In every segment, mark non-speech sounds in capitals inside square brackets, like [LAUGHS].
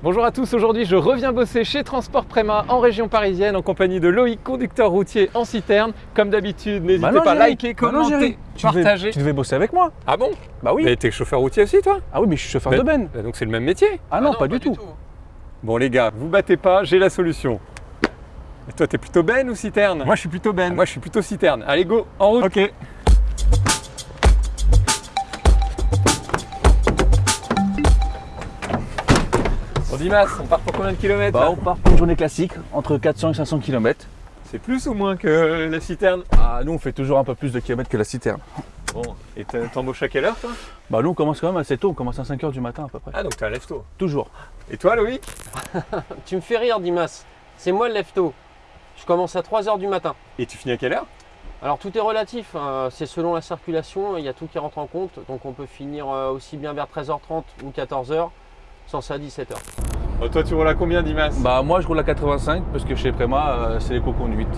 Bonjour à tous, aujourd'hui je reviens bosser chez Transport Préma en région parisienne en compagnie de Loïc, conducteur routier en citerne. Comme d'habitude, n'hésitez Bah pas à liker, Bah non, commenter, Jerry. Tu devais- partager. Tu devais bosser avec moi. Ah bon? Bah oui. Mais t'es chauffeur routier aussi toi? Ah oui, mais je suis chauffeur de Ben. Bah Donc c'est le même métier Ah non, pas, du tout. Bon les gars, vous battez pas, j'ai la solution. Et toi t'es plutôt Ben ou citerne? Moi je suis plutôt Ben. Moi je suis plutôt citerne. Allez go, en route Ok. Bon Dimas, on part pour combien de kilomètres Bah là on part pour une journée classique, entre 400 et 500 km. C'est plus ou moins que la citerne Ah nous on fait toujours un peu plus de kilomètres que la citerne. Bon, et t'embauches à quelle heure toi? Bah nous on commence quand même assez tôt, on commence à 5h du matin à peu près. Ah donc t'es un lève-tôt. Toujours. Et toi Loïc? [LAUGHS] Tu me fais rire, Dimas. C'est moi le lefto. Je commence à 3h du matin. Et tu finis à quelle heure? Alors tout est relatif, hein. c'est selon la circulation, il y a tout qui rentre en compte. Donc on peut finir euh, aussi bien vers 13h30 ou 14h, sans ça à 17h. Oh, Toi tu roules à combien Dimas? Bah moi je roule à 85 parce que chez Préma euh, c'est l'éco-conduite.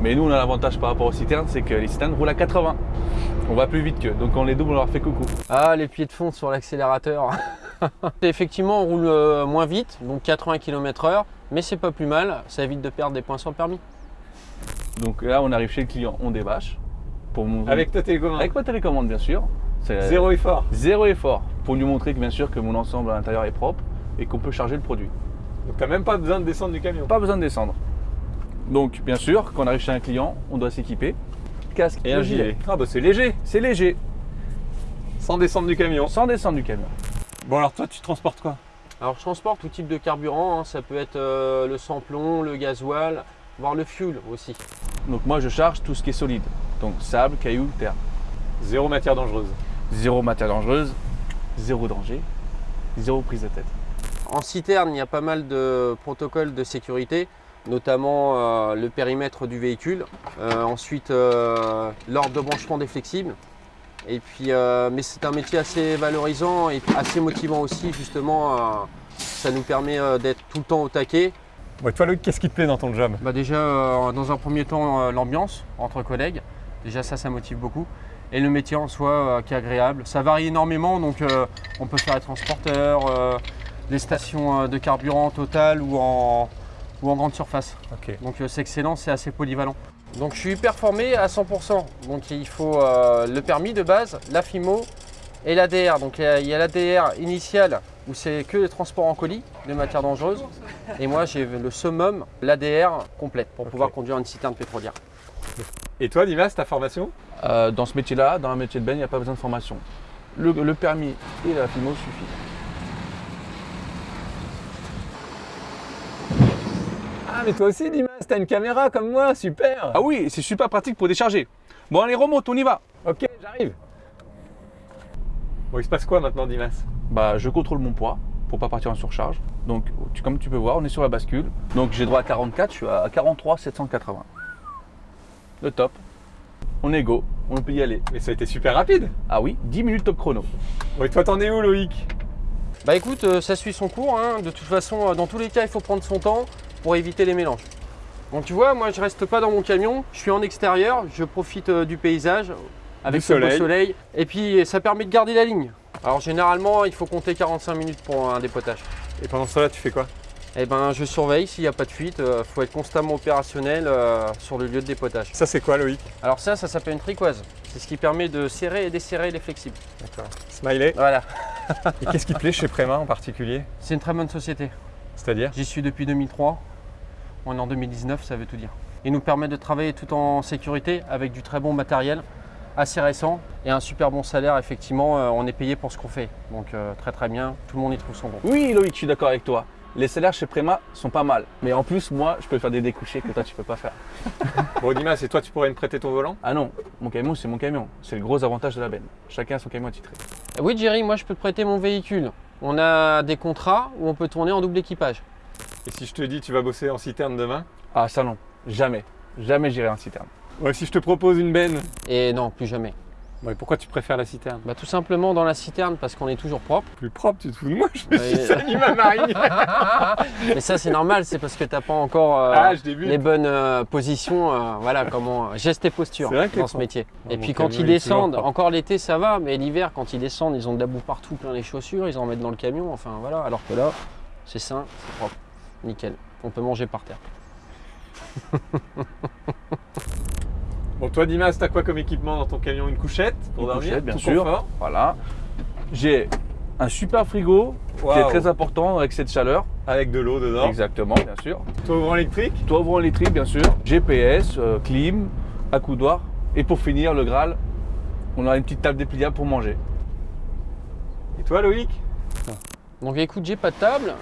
Mais nous on a l'avantage par rapport aux citernes, c'est que les citernes roulent à 80. On va plus vite qu'eux, donc quand on les double on leur fait coucou. Ah, les pieds de fond sur l'accélérateur. [LAUGHS] Effectivement, on roule euh, moins vite, donc 80 km/h, mais c'est pas plus mal, ça évite de perdre des points sur le permis. Donc là on arrive chez le client, on débâche. Pour mon... Avec ta télécommande Avec ma télécommande bien sûr. Zéro effort. Zéro effort pour lui montrer que bien sûr que mon ensemble à l'intérieur est propre et qu'on peut charger le produit. Donc t'as même pas besoin de descendre du camion. Pas besoin de descendre. Donc bien sûr, quand on arrive chez un client, on doit s'équiper. Casque Et un gilet. Ah bah c'est léger, C'est léger, sans descendre du camion. sans descendre du camion. Bon alors toi tu transportes quoi? Alors je transporte tout type de carburant, hein. ça peut être euh, le sans-plomb, le gasoil, voire le fuel aussi. Donc moi je charge tout ce qui est solide. Donc sable, cailloux, terre. Zéro matière dangereuse. Zéro matière dangereuse, zéro danger, zéro prise de tête. En citerne, il y a pas mal de protocoles de sécurité, notamment euh, le périmètre du véhicule, euh, ensuite euh, l'ordre de branchement des flexibles. Et puis, euh, mais c'est un métier assez valorisant et assez motivant aussi, justement. euh, ça nous permet euh, d'être tout le temps au taquet. Toi Loïc, qu'est-ce qui te plaît dans ton job? Bah déjà, euh, dans un premier temps, euh, l'ambiance entre collègues. Déjà, ça, ça motive beaucoup. Et le métier en soi euh, qui est agréable. Ça varie énormément, donc euh, on peut faire être transporteur, euh, des stations de carburant total ou en, ou en grande surface. Donc c'est excellent, c'est assez polyvalent. Donc je suis performé à 100%. Donc il faut euh, le permis de base, la FIMO et l'ADR. Donc il y a- l'ADR initial où c'est que les transports en colis de matières dangereuses. Et moi j'ai le summum, l'ADR complète pour pouvoir conduire une citerne pétrolière. Et toi Dimas, ta formation Euh, dans ce métier-là, dans un métier de Ben, il n'y a pas besoin de formation. Le, le permis et la FIMO suffit. Ah mais toi aussi Dimas, t'as une caméra comme moi, super Ah oui, c'est super pratique pour décharger. Bon allez remonte, on y va. Ok, j'arrive. Bon il se passe quoi maintenant Dimas Bah, je contrôle mon poids pour pas partir en surcharge. Donc, tu- comme tu peux voir, on est sur la bascule. Donc, j'ai droit à 44, je suis à 43 780. Le top. On est go, on peut y aller. Mais ça a été super rapide Ah oui, 10 minutes top chrono. Et toi t'en es où Loïc? Bah écoute, euh, ça suit son cours. hein. De toute façon, euh, dans tous les cas, il faut prendre son temps pour éviter les mélanges. Donc tu vois, moi je reste pas dans mon camion, je suis en extérieur, je profite euh, du paysage avec beau soleil. soleil. Et puis ça permet de garder la ligne. Alors généralement, il faut compter 45 minutes pour un dépotage. Et pendant ce temps-là tu fais quoi? Et ben je surveille s'il n'y a pas de fuite, il faut être constamment opérationnel euh, sur le lieu de dépotage. Ça c'est quoi Loïc? Alors ça, ça s'appelle une tricoise. C'est ce qui permet de serrer et desserrer les flexibles. D'accord. Smiley? Voilà, Et qu'est-ce qui te plaît chez Préma en particulier? C'est une très bonne société. C'est-à-dire? J'y suis depuis 2003. On est en 2019, ça veut tout dire. Il nous permet de travailler tout en sécurité avec du très bon matériel, assez récent et un super bon salaire. Effectivement, euh, on est payé pour ce qu'on fait. Donc euh, très très bien, tout le monde y trouve son compte. Oui, Loïc, je suis d'accord avec toi. Les salaires chez Préma sont pas mal. Mais en plus, moi, je peux faire des découchés que toi, tu peux pas faire. [LAUGHS] Bon Dimas, et toi tu pourrais me prêter ton volant? Ah non, mon camion, c'est mon camion. C'est le gros avantage de la benne. Chacun a son camion attitré. Oui, Jerry, moi je peux te prêter mon véhicule. On a des contrats où on peut tourner en double équipage. Et si je te dis tu vas bosser en citerne demain? Ah, ça non. Jamais. Jamais j'irai en citerne. Ouais, si je te propose une benne Et non, plus jamais. Bon, et pourquoi tu préfères la citerne Bah, tout simplement dans la citerne parce qu'on est toujours propre. Plus propre, tu te fous de moi Je me suis sali ma marine [LAUGHS] Mais ça c'est normal, c'est parce que t'as pas encore euh, Ah, les bonnes euh, positions, euh, voilà comment gestes et postures dans ce propre. métier. Et puis quand ils descendent, encore l'été ça va, mais l'hiver quand ils descendent, ils ont de la boue partout, plein les chaussures, ils en mettent dans le camion, enfin voilà. Alors que là, c'est sain, c'est propre. Nickel. On peut manger par terre. [LAUGHS] Bon, toi, Dimas, t'as quoi comme équipement dans ton camion? Une couchette pour Une dormir? couchette, bien tout sûr. confort? Voilà. J'ai un super frigo qui est très important avec cette chaleur. Avec de l'eau dedans. Exactement, bien sûr. Toi, ouvrant électrique Toit ouvrant électrique, bien sûr. GPS, euh, clim, accoudoir. Et pour finir, le Graal, on a une petite table dépliable pour manger. Et toi, Loïc? Donc écoute, j'ai pas de table.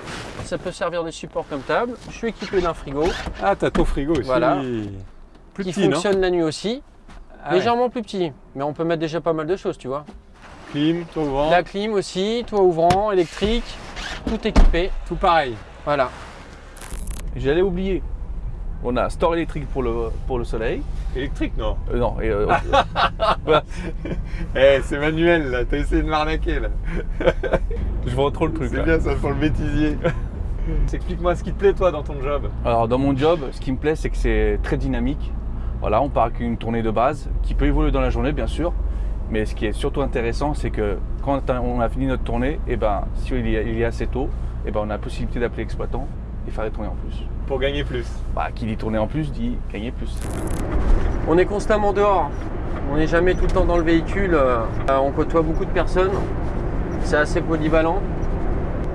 Ça peut servir de support comme table. Je suis équipé d'un frigo Ah, t'as ton frigo aussi. Voilà. Plus qui petit, fonctionne la nuit aussi. Ah ouais. Légèrement plus petit. Mais on peut mettre déjà pas mal de choses, tu vois. Clim, toi ouvrant. La clim aussi, toit ouvrant, électrique, tout équipé. Tout pareil. Voilà. J'allais oublier. On a store électrique pour le, pour le soleil. Électrique, non Euh, non, euh, [LAUGHS] Eh, c'est manuel, là. T'as essayé de m'arnaquer, là. [LAUGHS] je vois trop le truc. C'est bien ça pour le bêtisier. [LAUGHS] Explique-moi ce qui te plaît, toi, dans ton job. Alors dans mon job, ce qui me plaît, c'est que c'est très dynamique. Voilà, on part avec une tournée de base qui peut évoluer dans la journée, bien sûr. Mais ce qui est surtout intéressant, c'est que quand on a fini notre tournée, et ben, si il y a, il y a assez tôt, et ben, on a la possibilité d'appeler l'exploitant et faire des tournées en plus. Pour gagner plus. Bah, qui dit tourner en plus dit gagner plus. On est constamment dehors. On n'est jamais tout le temps dans le véhicule. Euh, On côtoie beaucoup de personnes. C'est assez polyvalent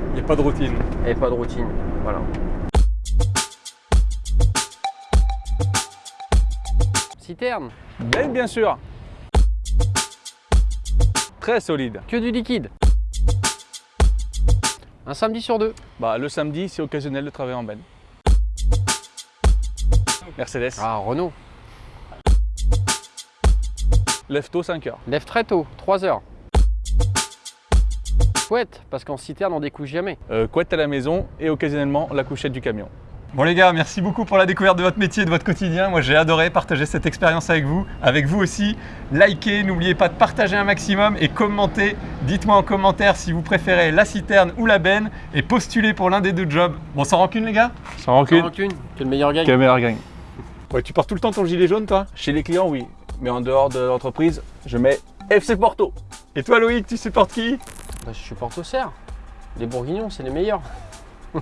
Il n'y a pas de routine. et pas de routine. Voilà. Citerne, Belle, bien sûr. Très solide. que du liquide. Un samedi sur deux. Bah, le samedi, c'est occasionnel de travailler en benne. Mercedes. Ah, Renault. Lève tôt 5 heures. Lève très tôt, 3 heures. Chouette, parce qu'en citerne, on découche jamais. Euh, couette à la maison et occasionnellement la couchette du camion. Bon les gars, merci beaucoup pour la découverte de votre métier et de votre quotidien. Moi j'ai adoré partager cette expérience avec vous, avec vous aussi. Likez, n'oubliez pas de partager un maximum et commentez. Dites-moi en commentaire si vous préférez la citerne ou la benne et postulez pour l'un des deux jobs. Bon sans rancune les gars Sans Sans rancune. rancune, que le meilleur gagne. Caméra gagne. Ouais, tu portes tout le temps ton gilet jaune toi Chez les clients, oui. Mais en dehors de l'entreprise, je mets FC Porto. Et toi Loïc, tu supportes qui Bah, je supporte au cerf. Les bourguignons, c'est les meilleurs. [LAUGHS]